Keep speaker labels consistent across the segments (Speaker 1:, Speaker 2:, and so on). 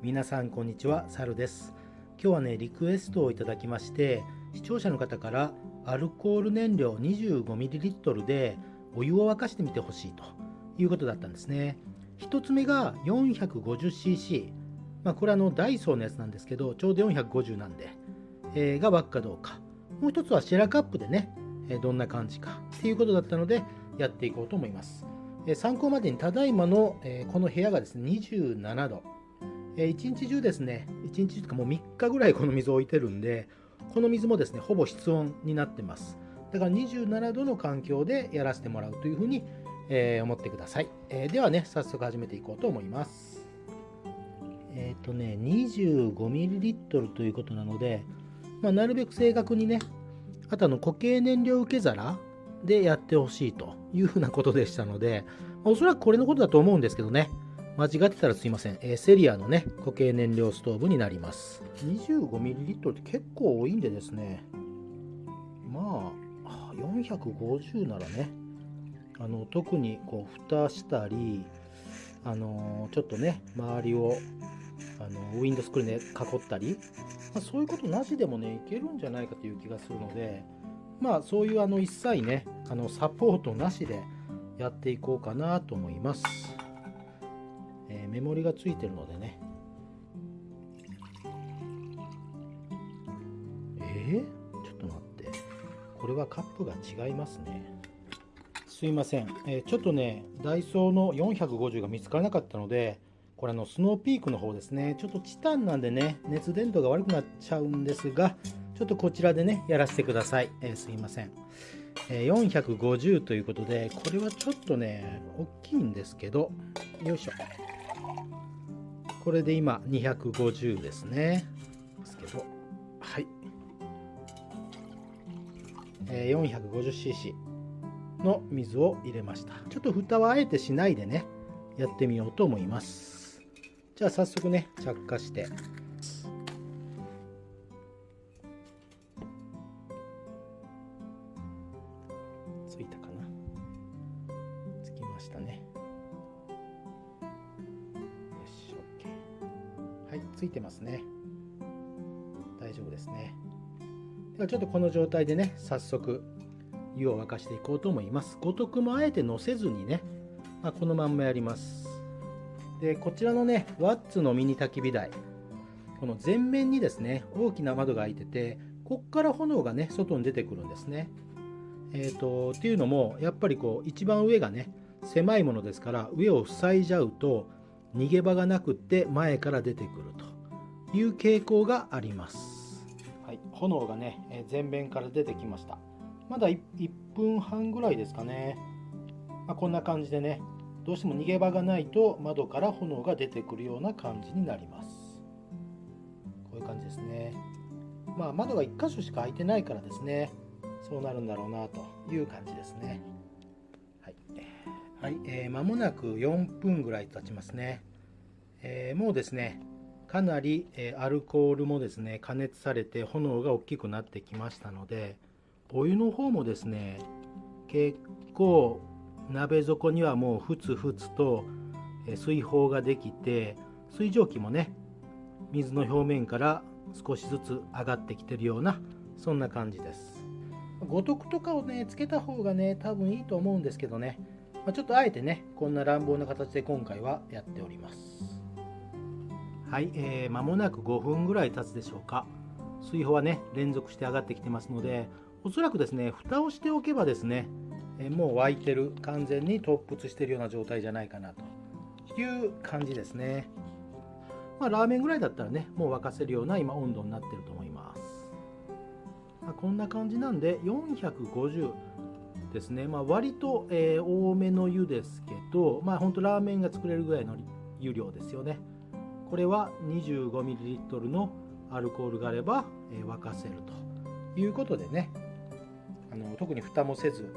Speaker 1: 皆さんこんにちはサルです。今日はねリクエストをいただきまして視聴者の方からアルコール燃料 25ml でお湯を沸かしてみてほしいということだったんですね。1つ目が 450cc まあ、これはのダイソーのやつなんですけどちょうど450なんで、えー、が沸くかどうか。もう一つはシェラカップでね、えー、どんな感じかっていうことだったのでやっていこうと思います、えー、参考までにただいまの、えこの部屋がですね27度、え1日中ですね1日とかもう3日ぐらいこの水を置いてるんでこの水もですねほぼ室温になってます。だから27度の環境でやらせてもらうというふうに、え思ってください、えではね早速始めていこうと思います。えっ、ー、とね、25ml ということなので、まあ、なるべく正確にね、あとあの固形燃料受け皿でやってほしいというふうなことでしたので、ま、おそらくこれのことだと思うんですけどね、間違ってたらすいません。えー、セリアのね、固形燃料ストーブになります。25ml って結構多いんでですね、まあ、450ならね、あの特にこう蓋したり、あのー、ちょっとね、周りをあのウィンドスクリーンで囲ったり、まあ、そういうことなしでもねいけるんじゃないかという気がするのでまあそういうあの一切ねあのサポートなしでやっていこうかなと思います、メモリがついてるのでね。えー、ちょっと待って。これはカップが違いますね。すいません、えー、ちょっとねダイソーの450が見つからなかったのでこれあのスノーピークの方ですね。ちょっとチタンなんでね熱伝導が悪くなっちゃうんですがちょっとこちらでねやらせてください、えー、すいません、え、450ということでこれはちょっとね大きいんですけどよいしょ。これで今250ですね。ですけど。はい、えー、450cc の水を入れました。ちょっと蓋はあえてしないでねやってみようと思います。じゃあ早速ね着火していついてますね。大丈夫ですね。ではちょっとこの状態でね早速湯を沸かしていこうと思います。五徳もあえて乗せずにね、まあ、このまんまやります。でこちらのねワッツのミニ焚き火台。この前面にですね大きな窓が開いててこっから炎がね外に出てくるんですね。えっ、ー、とっていうのもやっぱりこう一番上がね狭いものですから上を塞いじゃうと逃げ場がなくって前から出てくると。いう傾向があります、はい、炎がね前面から出てきました。まだ 1, 1分半ぐらいですかね、まあ、こんな感じでねどうしても逃げ場がないと窓から炎が出てくるような感じになります。こういう感じですね。まあ窓が1箇所しか開いてないからですね。そうなるんだろうなという感じですね。はい、はい。えー、間もなく4分ぐらい経ちますね、えー、もうですねかなり、え、アルコールもですね加熱されて炎が大きくなってきましたのでお湯の方もですね結構鍋底にはもうふつふつと水泡ができて水蒸気もね水の表面から少しずつ上がってきてるようなそんな感じです。五徳とかをねつけた方がね多分いいと思うんですけどね、まあ、ちょっとあえてねこんな乱暴な形で今回はやっております。はい、えー、間もなく5分ぐらい経つでしょうか。水泡はね連続して上がってきてますのでおそらくですね蓋をしておけばですねえもう沸いてる完全に突出してるような状態じゃないかなと。いう感じですね。まあラーメンぐらいだったらねもう沸かせるような今温度になってると思います、まあ、こんな感じなんで450ですね、まあ、割と、えー、多めの湯ですけどまあほんとラーメンが作れるぐらいの湯量ですよね。これは 25ml のアルコールがあれば、え、沸かせるということでね。あの特に蓋もせず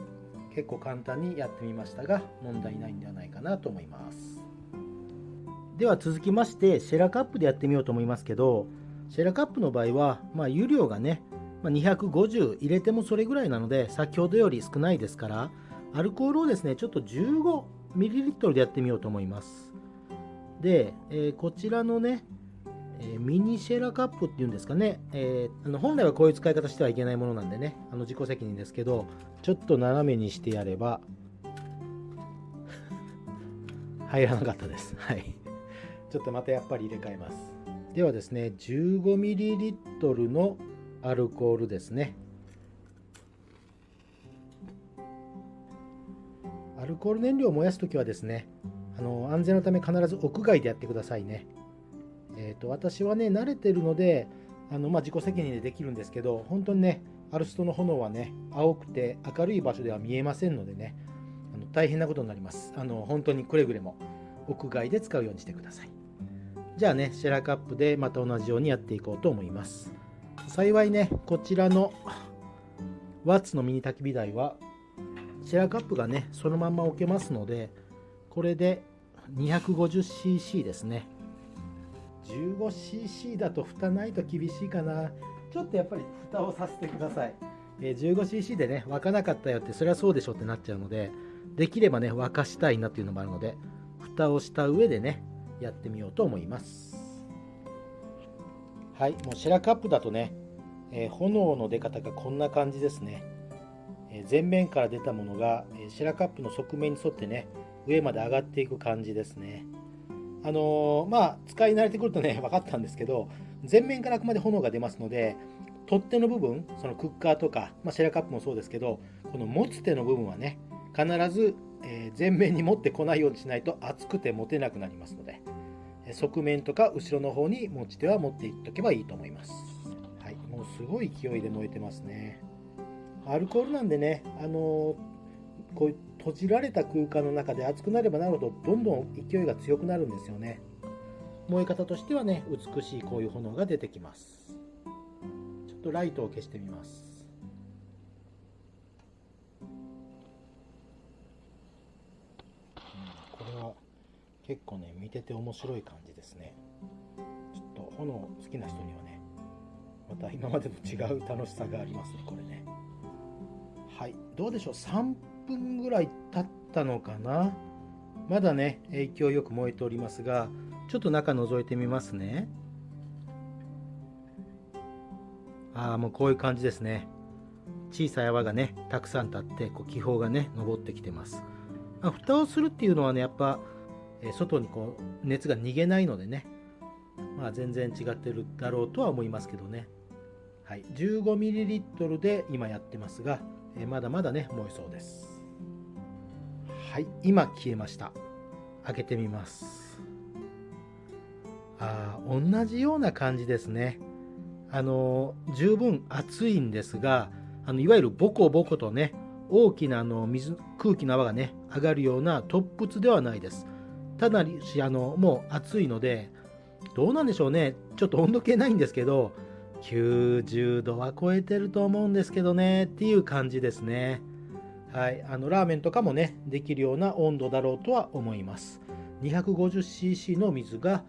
Speaker 1: 結構簡単にやってみましたが問題ないんではないかなと思います。では続きましてシェラカップでやってみようと思いますけどシェラカップの場合は、まあ、湯量がね、ま、250入れてもそれぐらいなので先ほどより少ないですからアルコールをですねちょっと 15ml でやってみようと思います。で、えー、こちらのねえー、ミニシェラカップっていうんですかね、えー、あの本来はこういう使い方してはいけないものなんでね。あの自己責任ですけどちょっと斜めにしてやれば 入らなかったです。はい。ちょっとまたやっぱり入れ替えます。ではですね 15ml のアルコールですね。アルコール燃料を燃やすときはですねあの安全のため必ず屋外でやってくださいね。えーと、私はね慣れてるのであの、まあ、自己責任でできるんですけど本当にねアルストの炎はね青くて明るい場所では見えませんのでねあの大変なことになります。あの本当にくれぐれも屋外で使うようにしてください。じゃあねシェラカップでまた同じようにやっていこうと思います。幸いねこちらのワッツのミニ焚き火台はシェラカップがねそのまま置けますのでこれで 250cc ですね。15cc だと蓋ないと厳しいかな。ちょっとやっぱり蓋をさせてください、え 15cc でね沸かなかったよってそれはそうでしょってなっちゃうのでできればね沸かしたいなっていうのもあるので蓋をした上でねやってみようと思います。はいもうシェラカップだとね、え、炎の出方がこんな感じですね、え、前面から出たものが、えシェラカップの側面に沿ってね上まで上がっていく感じですねあのー、まあ、使い慣れてくるとね、分かったんですけど、前面からあくまで炎が出ますので、取っ手の部分、そのクッカーとか、まあ、シェラカップもそうですけど、この持つ手の部分はね、必ず、えー、前面に持ってこないようにしないと熱くて持てなくなりますので、側面とか後ろの方に持ち手は持っていっとけばいいと思います。はい、もうすごい勢いで燃えてますね。アルコールなんでね、あのーこういう閉じられた空間の中で熱くなればなるほどどんどん勢いが強くなるんですよね。燃え方としてはね美しいこういう炎が出てきます。ちょっとライトを消してみます。これは結構ね見てて面白い感じですね。ちょっと炎好きな人にはねまた今までと違う楽しさがありますねこれね。はいどうでしょう？3分ぐらい経ったのかな？まだね勢いよく燃えておりますがちょっと中覗いてみますね。ああもうこういう感じですね。小さい泡がねたくさん立ってこう気泡がね上ってきてます、まあ、蓋をするっていうのはねやっぱ、え外にこう熱が逃げないのでねまあ全然違ってるだろうとは思いますけどね。はい 15ml で今やってますが、えまだまだね燃えそうです。はい今消えました。開けてみます。あ同じような感じですね。あの十分熱いんですがあのいわゆるボコボコとね大きなあの水空気の泡がね上がるような突沸ではないです。ただしあのもう暑いのでどうなんでしょうね。ちょっと温度計ないんですけど90度は超えてると思うんですけどね。っていう感じですね。はい、あのラーメンとかもねできるような温度だろうとは思います。250cc の水が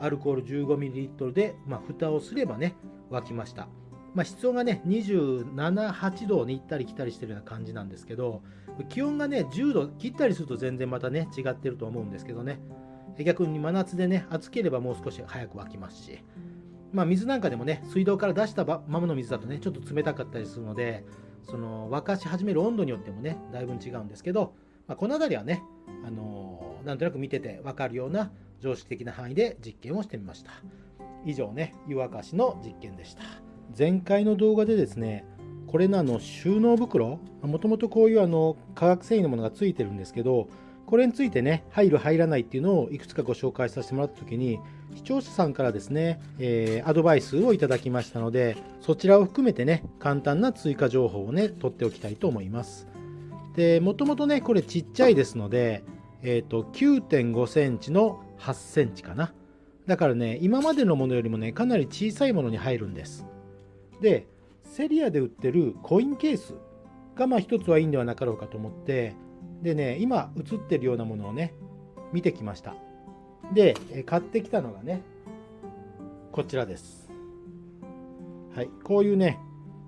Speaker 1: アルコール 15ml で、まあ、蓋をすればね沸きました、まあ、室温がね278度に行ったり来たりしてるような感じなんですけど気温がね10度切ったりすると全然またね違ってると思うんですけどね。逆に真夏でね暑ければもう少し早く沸きますし。まあ、水なんかでもね水道から出したままの水だとねちょっと冷たかったりするのでその沸かし始める温度によってもねだいぶ違うんですけど、まあ、この辺りはね、あのー、なんとなく見てて分かるような常識的な範囲で実験をしてみました。以上ね湯沸かしの実験でした。前回の動画でですねこれのあの収納袋もともとこういうあの化学繊維のものがついてるんですけどこれについてね入る入らないっていうのをいくつかご紹介させてもらった時に視聴者さんからですね、えー、アドバイスをいただきましたのでそちらを含めてね簡単な追加情報をね取っておきたいと思います。でもともとねこれちっちゃいですので、えーと、9.5センチの8センチかな。だからね今までのものよりもねかなり小さいものに入るんです。でセリアで売ってるコインケースがまあ一つはいいんではなかろうかと思ってでね今映ってるようなものをね見てきました。で買ってきたのがねこちらです。はいこういうね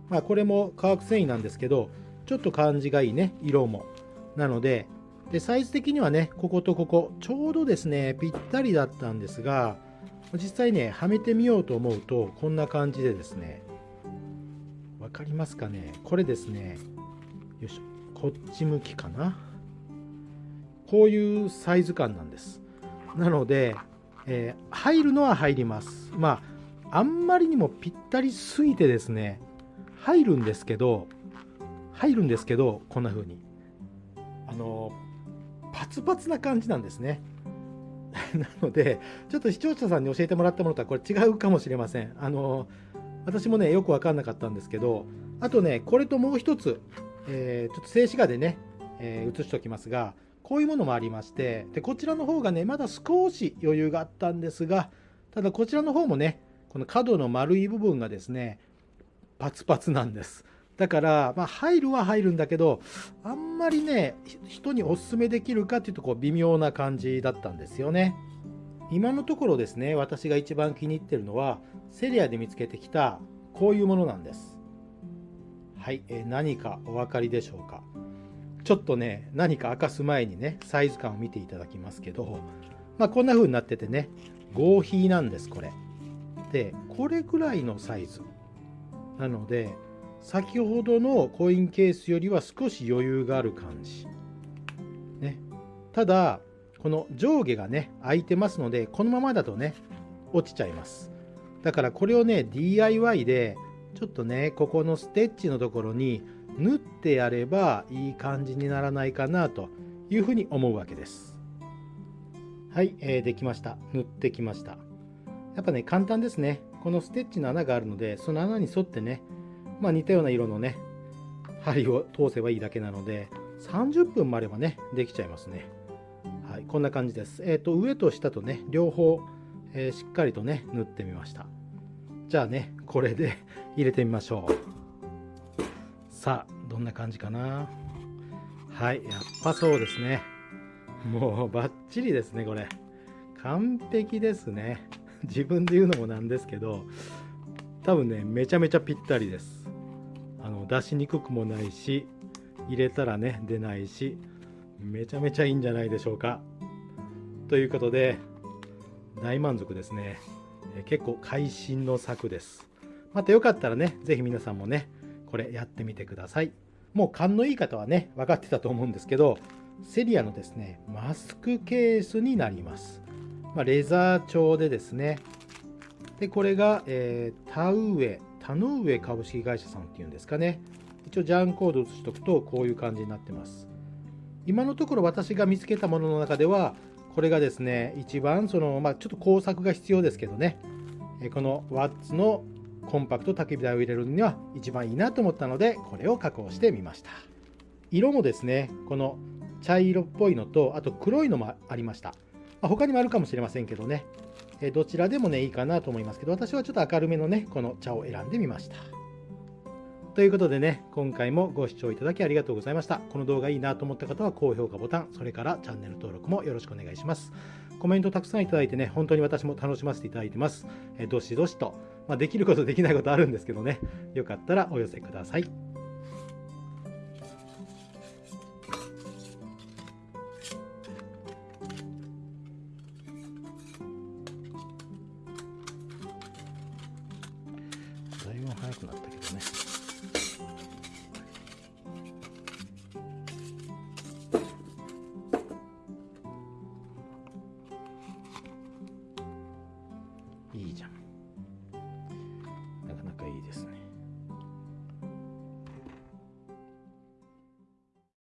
Speaker 1: まあこれも化学繊維なんですけどちょっと感じがいいね色も。なのででサイズ的にはねこことここちょうどですねぴったりだったんですが実際ねはめてみようと思うとこんな感じでですね分かりますかね？これですねよいしょこっち向きかな？こういうサイズ感なんです。なので、えー、入るのは入ります。まああんまりにもぴったりすぎてですね入るんですけど入るんですけどこんな風に。あのパツパツな感じなんですね。なのでちょっと視聴者さんに教えてもらったものとはこれ違うかもしれません。あの私もねよく分かんなかったんですけどあとねこれともう一つ、えー、ちょっと静止画でね、えー、写しておきますがこういうものもありましてでこちらの方がねまだ少し余裕があったんですがただこちらの方もねこの角の丸い部分がですねパツパツなんです。だから、まあ、入るは入るんだけどあんまりね人におすすめできるかっていうとこう微妙な感じだったんですよね。今のところですね私が一番気に入ってるのはセリアで見つけてきたこういうものなんです。はい、え、何かお分かりでしょうか？ちょっとね何か明かす前にねサイズ感を見ていただきますけどまあこんな風になっててね合皮なんですこれでこれぐらいのサイズなので先ほどのコインケースよりは少し余裕がある感じ。ね、ただ、この上下がね、空いてますので、このままだとね、落ちちゃいます。だからこれをね、DIY で、ちょっとね、ここのステッチのところに縫ってやればいい感じにならないかなというふうに思うわけです。はい、えー、できました。縫ってきました。やっぱね、簡単ですね。このステッチの穴があるので、その穴に沿ってね、まあ、似たような色のね針を通せばいいだけなので30分もあればねできちゃいますねはいこんな感じですえっ、ー、と上と下とね両方、えー、しっかりとね縫ってみましたじゃあねこれで入れてみましょうさあどんな感じかな？はいやっぱそうですね。もうバッチリですねこれ。完璧ですね。自分で言うのもなんですけど多分ねめちゃめちゃぴったりです。あの出しにくくもないし入れたらね出ないしめちゃめちゃいいんじゃないでしょうか。ということで大満足ですね。結構会心の作です。またよかったらね是非皆さんもねこれやってみてくださいもう勘のいい方はね分かってたと思うんですけどセリアのですねマスクケースになります、まあ、レザー調でですねでこれが、えー、田植田の上株式会社さんっていうんですかね。一応ジャンコード写しとくとこういう感じになってます。今のところ私が見つけたものの中ではこれがですね一番そのまあちょっと工作が必要ですけどねこのワッツのコンパクト焚き火台を入れるには一番いいなと思ったのでこれを加工してみました。色もですねこの茶色っぽいのとあと黒いのもありました、まあ、他にもあるかもしれませんけどね。えどちらでもねいいかなと思いますけど私はちょっと明るめのねこの茶を選んでみました。ということでね今回もご視聴いただきありがとうございました。この動画いいなと思った方は高評価ボタンそれからチャンネル登録もよろしくお願いします。コメントたくさんいただいてね本当に私も楽しませていただいてます。えどしどしと、まあ、できることできないことあるんですけどね。よかったらお寄せください。だいぶ早くなったけどね。